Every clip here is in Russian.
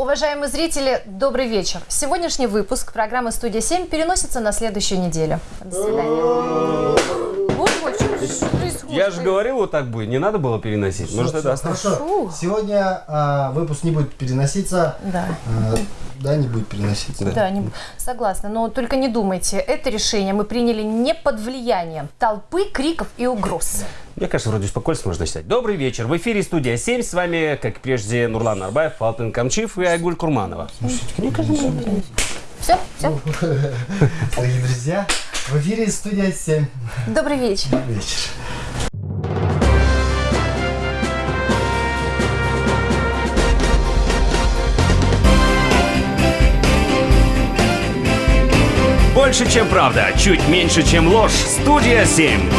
Уважаемые зрители, добрый вечер. Сегодняшний выпуск программы «Студия 7» переносится на следующую неделю. До свидания. Я же говорил, вот так будет. Не надо было переносить. Может, это? Хорошо. Сегодня а, выпуск не будет переноситься. Да. А, да, не будет переноситься. Да, не... согласна. Но только не думайте, это решение мы приняли не под влиянием толпы, криков и угроз. Мне кажется, вроде спокойствие можно считать. Добрый вечер. В эфире студия 7. С вами, как и прежде, Нурлан Арбаев, Алтын Камчив и Айгуль Курманова. Все, все. Дорогие друзья, в эфире студия 7. Добрый вечер. Вечер. Больше, чем правда, чуть меньше, чем ложь. Студия 7.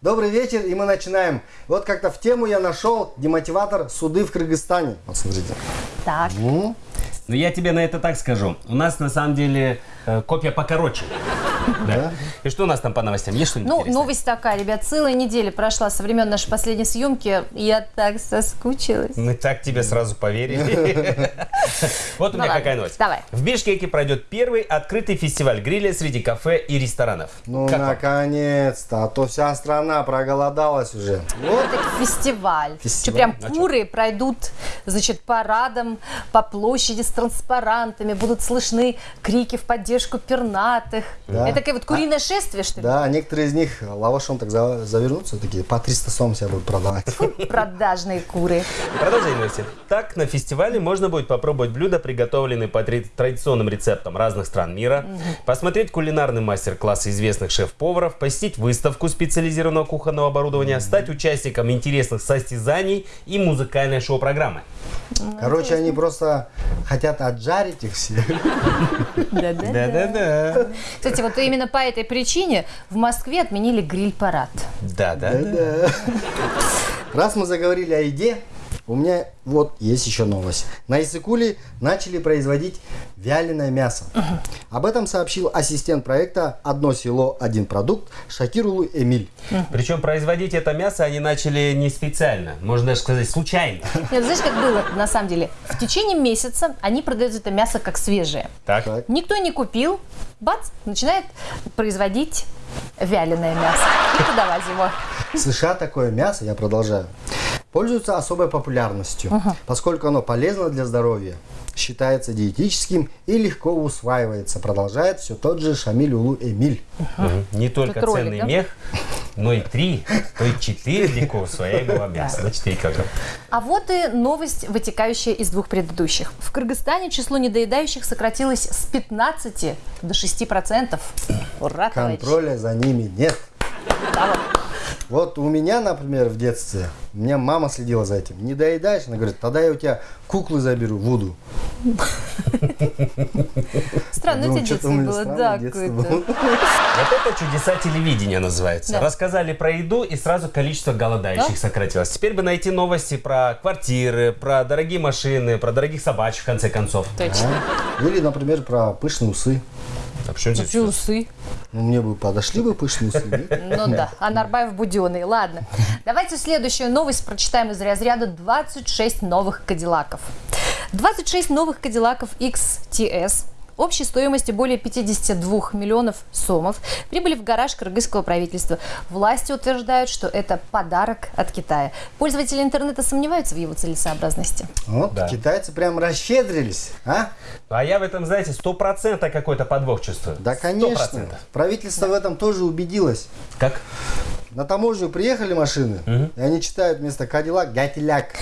Добрый вечер, и мы начинаем. Вот как-то в тему я нашел демотиватор суды в Кыргызстане. Вот смотрите. Так. Ну, Ну, я тебе на это так скажу. У нас, на самом деле, э, копия покороче. Да. И что у нас там по новостям? Есть что-нибудь Ну, интересное? новость такая, ребят, целая неделя прошла со времен нашей последней съемки. Я так соскучилась. Мы так тебе сразу поверили. Вот у Ну меня какая новость. давай. В Бишкеке пройдет первый открытый фестиваль гриля среди кафе и ресторанов. ну наконец-то, а то вся страна проголодалась уже. Вот. Это фестиваль. Что прям А куры пройдут, значит, парадом по площади с транспарантами, будут слышны крики в поддержку пернатых. Это такое вот куриное шествие, что ли? Да, некоторые из них лавашом так за- завернутся, такие по 300 сом себя будут продавать. Продажные куры. Новости. Так, на фестивале можно будет попробовать блюда, приготовленные по тради- традиционным рецептам разных стран мира, посмотреть кулинарный мастер-класс известных шеф-поваров, посетить выставку специализированного кухонного оборудования, стать участником интересных состязаний и музыкальной шоу-программы. Короче, они просто хотят отжарить их все. Да-да-да. Кстати, вот именно по этой причине в Москве отменили гриль-парад. Да-да. Раз мы заговорили о еде, у меня вот есть еще новость. На Исыкуле начали производить вяленое мясо. Об этом сообщил ассистент проекта «Одно село, один продукт» Шакирулу Эмиль. Причем производить это мясо они начали не специально, можно даже сказать случайно. Нет, знаешь, как было на самом деле? В течение месяца они продают это мясо как свежее. Так? Так. Никто не купил, бац, начинает производить вяленое мясо и подавать его. В США такое мясо, я продолжаю, пользуется особой популярностью, поскольку оно полезно для здоровья, считается диетическим и легко усваивается, продолжает все тот же Шамиль Улу Эмиль. Мгм. Не только Как ролик, ценный да? мех, но и три, то и четыре легко усвояемого мяса. На четыре килограмма. А вот и новость, вытекающая из двух предыдущих. В Кыргызстане число недоедающих сократилось с 15 до 6 процентов. Ура. Контроля за ними нет. Да, вот. У меня, например, в детстве, у меня мама следила за этим. Не доедаешь? Она говорит, тогда я у тебя куклы заберу, Вуду. Странно, детство у меня было, да, какое-то. Вот это чудеса телевидения называется. Да. Рассказали про еду и сразу количество голодающих Да? сократилось. Теперь бы найти новости про квартиры, про дорогие машины, про дорогих собачек в конце концов. Точно. Или, например, про пышные усы. А почему здесь усы? Ну, мне бы подошли бы пышные усы. Ну да, а Нарбаев буденный. Ладно. Давайте следующую новость прочитаем из разряда 26 новых кадиллаков. 26 новых кадиллаков XTS общей стоимостью более 52 миллионов сомов прибыли в гараж кыргызского правительства. Власти утверждают, что это подарок от Китая. Пользователи интернета сомневаются в его целесообразности. Вот, Да. китайцы прям расщедрились, а? А я в этом, знаете, сто процентов какой-то подвох чувствую. Да, конечно. 100%. Правительство в этом тоже убедилось. Как? На таможню приехали машины, и они читают вместо Кадиллак Гатиляк.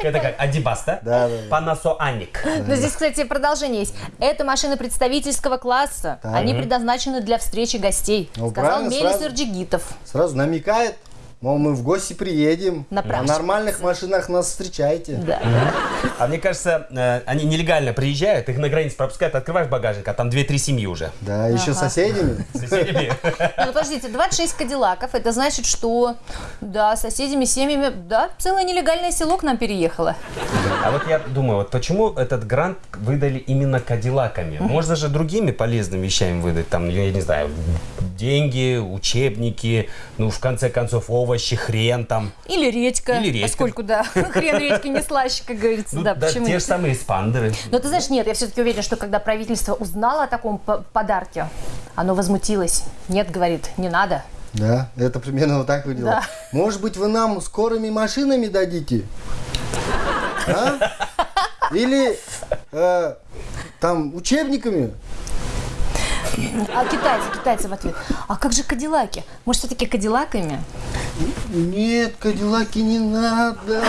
Это как Адибас, да? Да, да. Panasonic. Но здесь, кстати, продолжение есть. Это машины представительского класса. Они предназначены для встречи гостей. Ну, Сказал Мелис. Ирджигитов. Сразу намекает, мол, мы в гости приедем. На На нормальных машинах нас встречайте. Да. А мне кажется, э, они нелегально приезжают, их на границе пропускают, открываешь багажник, а там 2-3 семьи уже. Да, еще с соседями. Соседями. Ну, подождите, 26 кадиллаков, это значит, что, да, соседями, семьями, да, целое нелегальное село к нам переехало. А вот я думаю, вот почему этот грант выдали именно кадиллаками? Можно же другими полезными вещами выдать, там, я не знаю, деньги, учебники, ну, в конце концов, овощи, хрен там. Или редька. Или редька. Поскольку, да, хрен редьки не слаще, как говорится. Ну, да, да, почему те нет? же самые спандеры. Но ты знаешь, нет, я все-таки уверена, что когда правительство узнало о таком по- подарке, оно возмутилось. Нет, говорит, не надо. Да, это примерно вот так выглядело. Да. Может быть, вы нам скорыми машинами дадите? А? Или э, там учебниками? А китайцы, китайцы в ответ. А как же кадиллаки? Может, все-таки кадиллаками? Нет, Кадиллаки не надо.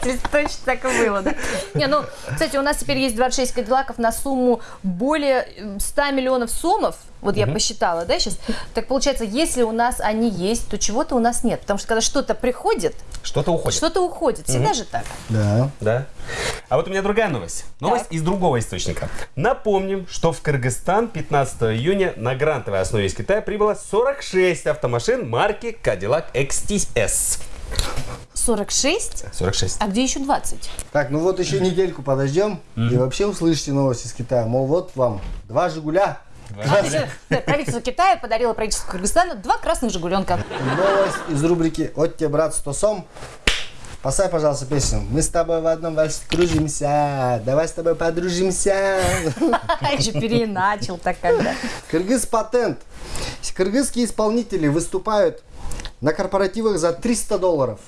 Правительство точно так и было, да. Не, ну, кстати, у нас теперь есть 26 кадиллаков на сумму более э, 100 миллионов сомов. Вот я посчитала, да, сейчас. Так получается, если у нас они есть, то чего-то у нас нет. Потому что когда что-то приходит, Что-то уходит. что-то уходит. Всегда же так. Да. Да. А вот у меня другая новость. Новость Так. из другого источника. Напомним, что в Кыргызстан 15 июня на грантовой основе из Китая прибыло 46 автомашин марки Cadillac XTS. 46? 46. А где еще 20? Так, ну вот еще недельку подождем и вообще услышите новости из Китая. Мол, вот вам два Жигуля. А, то есть, да, правительство Китая подарило правительству Кыргызстана два красных жигуленка. Новость из рубрики «От тебе, брат, сто сом». Поставь, пожалуйста, песню. Мы с тобой в одном вальсе кружимся. Давай с тобой подружимся. Еще переначал так когда. Кыргыз патент. Кыргызские исполнители выступают на корпоративах за 300 долларов.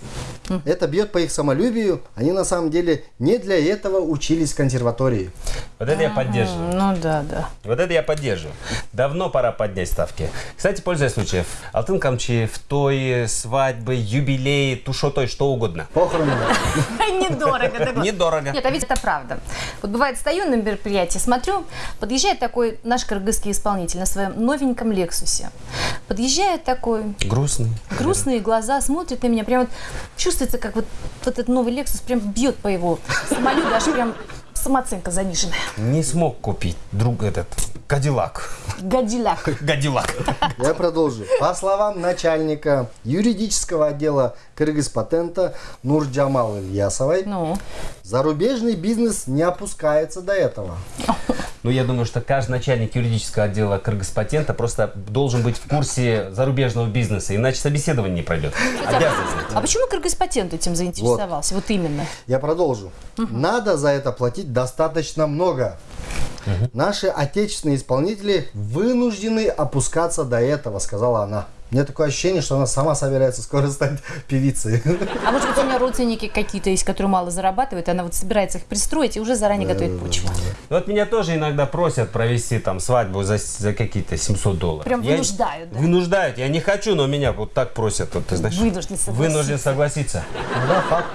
Это бьет по их самолюбию. Они на самом деле не для этого учились в консерватории. Вот это я поддерживаю. Ну да, да. Вот это я поддерживаю. Давно пора поднять ставки. Кстати, пользуясь случаем, алтын камчи, в той свадьбы, юбилеи, тушотой, что угодно. Похороны. Недорого. Недорого. Нет, а ведь это правда. Вот бывает, стою на мероприятии, смотрю, подъезжает такой наш кыргызский исполнитель на своем новеньком Лексусе. Подъезжает такой, Грустный. грустные глаза, смотрит на меня, прям вот чувствуется, как вот, вот этот новый Лексус прям бьет по его самолюбию, аж прям самооценка заниженная. Не смог купить друг этот Кадиллак. Гадиляк. Гадиллак. Я продолжу. По словам начальника юридического отдела Кыргыз патента Нурджамал Ильясовой, Ну, зарубежный бизнес не опускается до этого. Ну, я думаю, что каждый начальник юридического отдела Кыргызпатента просто должен быть в курсе зарубежного бизнеса, иначе собеседование не пройдет. Обязан знать. а почему Кыргызпатент этим заинтересовался? Вот, именно. Я продолжу. Надо за это платить достаточно много. Наши отечественные исполнители вынуждены опускаться до этого, сказала она. У меня такое ощущение, что она сама собирается скоро стать певицей. А может быть, у меня родственники какие-то есть, которые мало зарабатывают, и она вот собирается их пристроить и уже заранее готовит почву. Ну, Вот меня тоже иногда просят провести там свадьбу за, за какие-то 700 долларов. Прям Я- вынуждают, да? Вынуждают. Я не хочу, но меня вот так просят. Вот, ты знаешь, Вынужден согласиться. Вынужден согласиться. Да, факт.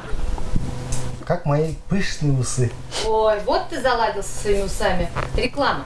Как мои пышные усы. Ой, вот ты заладил со своими усами. Реклама.